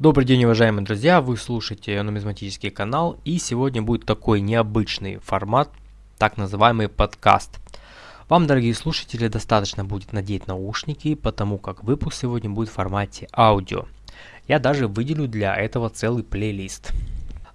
Добрый день, уважаемые друзья! Вы слушаете нумизматический канал, и сегодня будет такой необычный формат, так называемый подкаст. Вам, дорогие слушатели, достаточно будет надеть наушники, потому как выпуск сегодня будет в формате аудио. Я даже выделю для этого целый плейлист.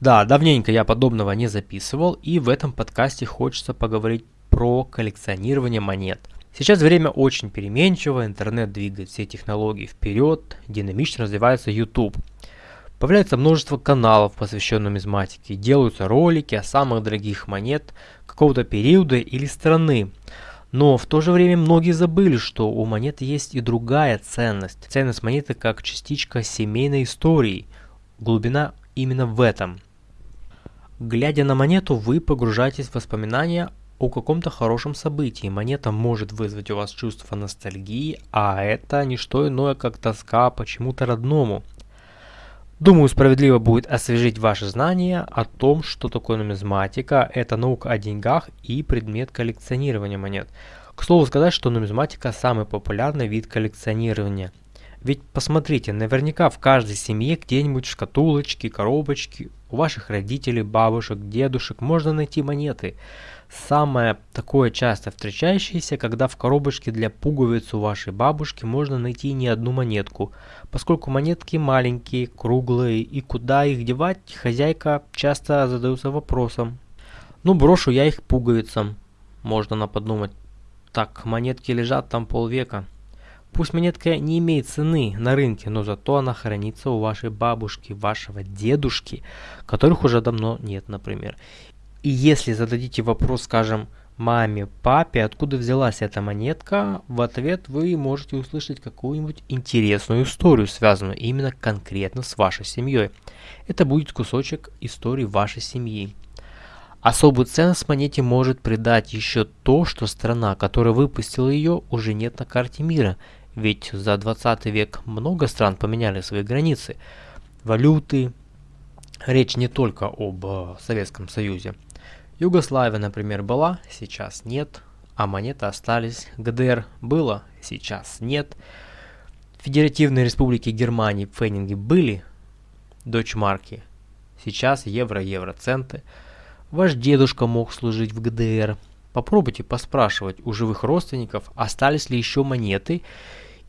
Да, давненько я подобного не записывал, и в этом подкасте хочется поговорить про коллекционирование монет – Сейчас время очень переменчиво, интернет двигает все технологии вперед, динамично развивается YouTube. Появляется множество каналов, посвященных нумизматике, делаются ролики о самых дорогих монет какого-то периода или страны. Но в то же время многие забыли, что у монет есть и другая ценность. Ценность монеты как частичка семейной истории. Глубина именно в этом. Глядя на монету, вы погружаетесь в воспоминания о каком-то хорошем событии. Монета может вызвать у вас чувство ностальгии, а это не что иное, как тоска почему-то родному. Думаю, справедливо будет освежить ваши знания о том, что такое нумизматика, это наука о деньгах и предмет коллекционирования монет. К слову сказать, что нумизматика самый популярный вид коллекционирования. Ведь посмотрите, наверняка в каждой семье где-нибудь шкатулочки, коробочки, у ваших родителей, бабушек, дедушек можно найти монеты. Самое такое часто встречающееся, когда в коробочке для пуговиц у вашей бабушки можно найти не одну монетку, поскольку монетки маленькие, круглые, и куда их девать, хозяйка часто задается вопросом. Ну, брошу я их пуговицам, можно подумать. Так, монетки лежат там полвека. Пусть монетка не имеет цены на рынке, но зато она хранится у вашей бабушки, вашего дедушки, которых уже давно нет, например. И если зададите вопрос, скажем, маме, папе, откуда взялась эта монетка, в ответ вы можете услышать какую-нибудь интересную историю, связанную именно конкретно с вашей семьей. Это будет кусочек истории вашей семьи. Особую ценность монете может придать еще то, что страна, которая выпустила ее, уже нет на карте мира, ведь за 20 век много стран поменяли свои границы, валюты. Речь не только об э, Советском Союзе. Югославия, например, была, сейчас нет, а монеты остались. ГДР было, сейчас нет. Федеративные республики Германии, пфенинги были, дочмарки, сейчас евро, евроценты. Ваш дедушка мог служить в ГДР. Попробуйте поспрашивать у живых родственников, остались ли еще монеты,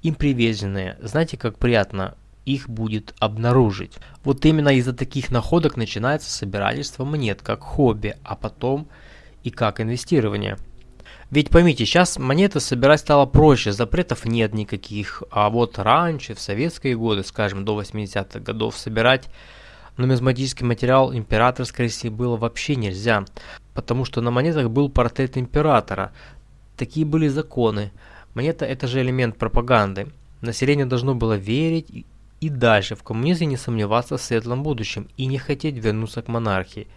им привезенные. Знаете, как приятно их будет обнаружить. Вот именно из-за таких находок начинается собирательство монет как хобби, а потом и как инвестирование. Ведь поймите, сейчас монеты собирать стало проще, запретов нет никаких, а вот раньше, в советские годы, скажем, до 80-х годов, собирать нумизматический материал императорской России было вообще нельзя, потому что на монетах был портрет императора. Такие были законы. Монета это же элемент пропаганды. Население должно было верить и дальше в коммунизме не сомневаться в светлом будущем и не хотеть вернуться к монархии.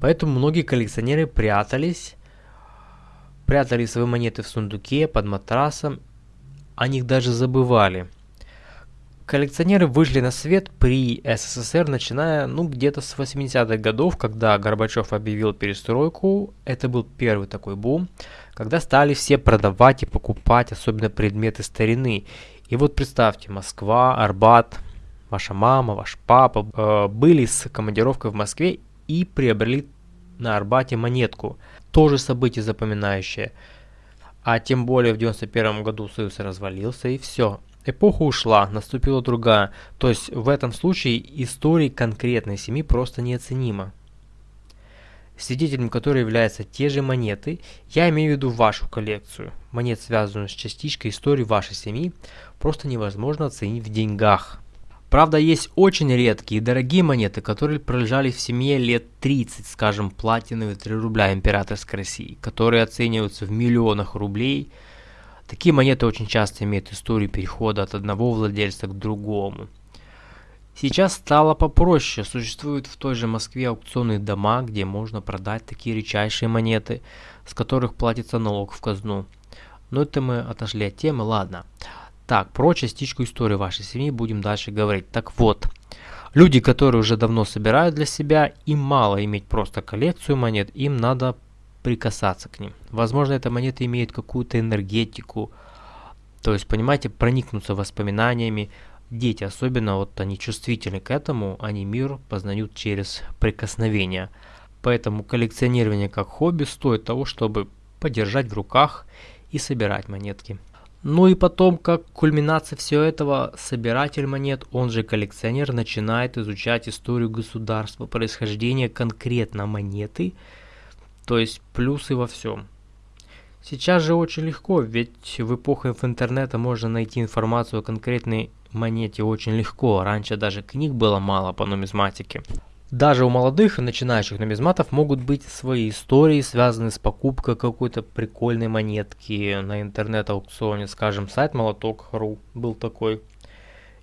Поэтому многие коллекционеры прятались, прятали свои монеты в сундуке, под матрасом, о них даже забывали. Коллекционеры вышли на свет при СССР, начиная ну где-то с 80-х годов, когда Горбачев объявил перестройку. Это был первый такой бум, когда стали все продавать и покупать, особенно предметы старины. И вот представьте, Москва, Арбат, ваша мама, ваш папа э, были с командировкой в Москве и приобрели на Арбате монетку. Тоже событие запоминающее. А тем более в 91 году Союз развалился и все. Эпоха ушла, наступила другая. То есть в этом случае история конкретной семьи просто неоценима. Свидетелем которой являются те же монеты, я имею в виду вашу коллекцию. Монет, связанную с частичкой истории вашей семьи, просто невозможно оценить в деньгах. Правда, есть очень редкие и дорогие монеты, которые пролежали в семье лет 30, скажем, платиновые 3 рубля императорской России, которые оцениваются в миллионах рублей. Такие монеты очень часто имеют историю перехода от одного владельца к другому. Сейчас стало попроще, существуют в той же Москве аукционные дома, где можно продать такие редчайшие монеты, с которых платится налог в казну. Но это мы отошли от темы, ладно. Так, про частичку истории вашей семьи будем дальше говорить. Так вот, люди, которые уже давно собирают для себя, им мало иметь просто коллекцию монет, им надо прикасаться к ним. Возможно, эта монета имеет какую-то энергетику, то есть, понимаете, проникнуться воспоминаниями, Дети, особенно вот они чувствительны к этому, они мир познают через прикосновение. Поэтому коллекционирование как хобби стоит того, чтобы подержать в руках и собирать монетки. Ну и потом, как кульминация всего этого, собиратель монет, он же коллекционер, начинает изучать историю государства, происхождение конкретно монеты, то есть плюсы во всем. Сейчас же очень легко, ведь в эпоху интернета можно найти информацию о конкретной монете очень легко. Раньше даже книг было мало по нумизматике. Даже у молодых и начинающих нумизматов могут быть свои истории, связанные с покупкой какой-то прикольной монетки на интернет-аукционе. Скажем, сайт молоток.ру был такой.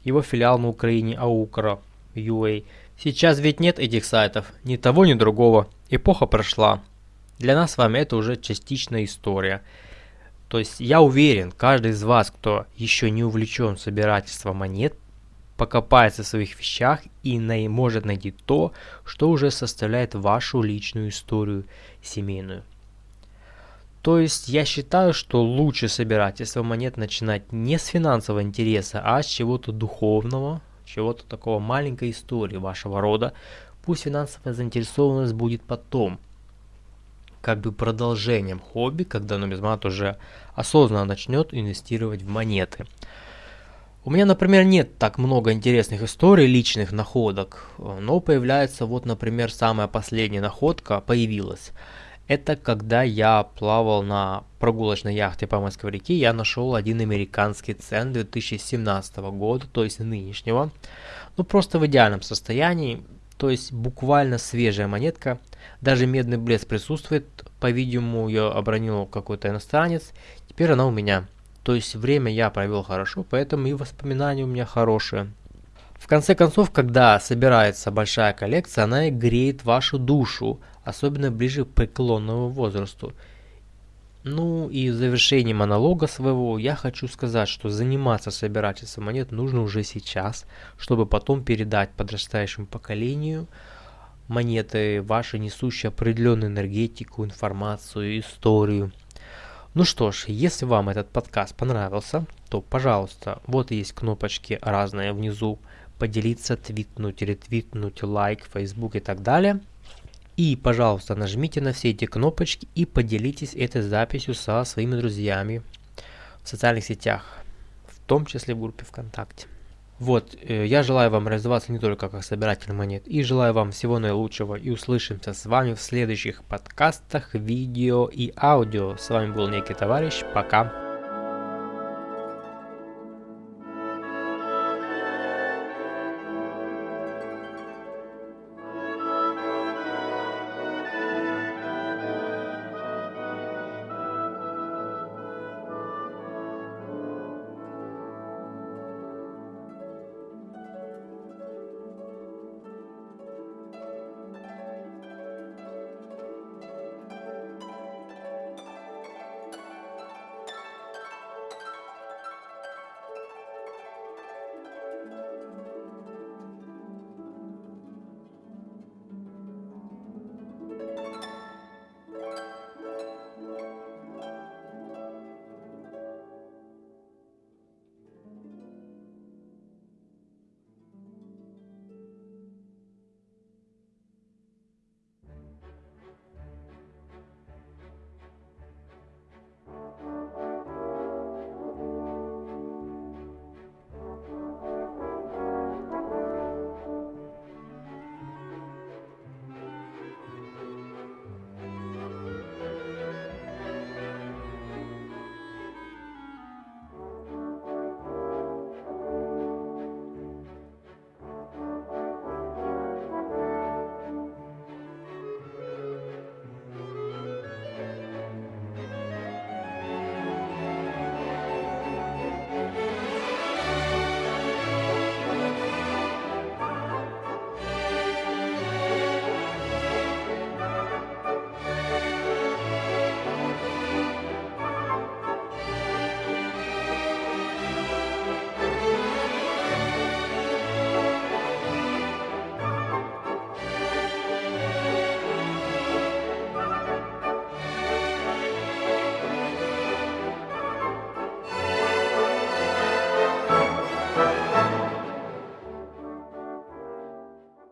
Его филиал на Украине Аукра UA. Сейчас ведь нет этих сайтов, ни того, ни другого. Эпоха прошла. Для нас с вами это уже частичная история. То есть я уверен, каждый из вас, кто еще не увлечен собирательством монет, покопается в своих вещах и най может найти то, что уже составляет вашу личную историю семейную. То есть я считаю, что лучше собирательство монет начинать не с финансового интереса, а с чего-то духовного, чего-то такого маленькой истории вашего рода. Пусть финансовая заинтересованность будет потом – как бы продолжением хобби, когда нумизмат уже осознанно начнет инвестировать в монеты. У меня, например, нет так много интересных историй, личных находок, но появляется вот, например, самая последняя находка появилась. Это когда я плавал на прогулочной яхте по Москве реке, я нашел один американский цен 2017 года, то есть нынешнего. Ну просто в идеальном состоянии, то есть буквально свежая монетка. Даже медный блеск присутствует. По-видимому, ее обронил какой-то иностранец. Теперь она у меня. То есть время я провел хорошо, поэтому и воспоминания у меня хорошие. В конце концов, когда собирается большая коллекция, она и греет вашу душу, особенно ближе к преклонному возрасту. Ну и в завершении монолога своего я хочу сказать, что заниматься собирательством монет нужно уже сейчас, чтобы потом передать подрастающему поколению монеты ваши, несущие определенную энергетику, информацию, историю. Ну что ж, если вам этот подкаст понравился, то, пожалуйста, вот есть кнопочки разные внизу, поделиться, твитнуть, ретвитнуть, лайк, Facebook и так далее – и, пожалуйста, нажмите на все эти кнопочки и поделитесь этой записью со своими друзьями в социальных сетях, в том числе в группе ВКонтакте. Вот, э, я желаю вам развиваться не только как собиратель монет, и желаю вам всего наилучшего, и услышимся с вами в следующих подкастах, видео и аудио. С вами был некий товарищ, пока.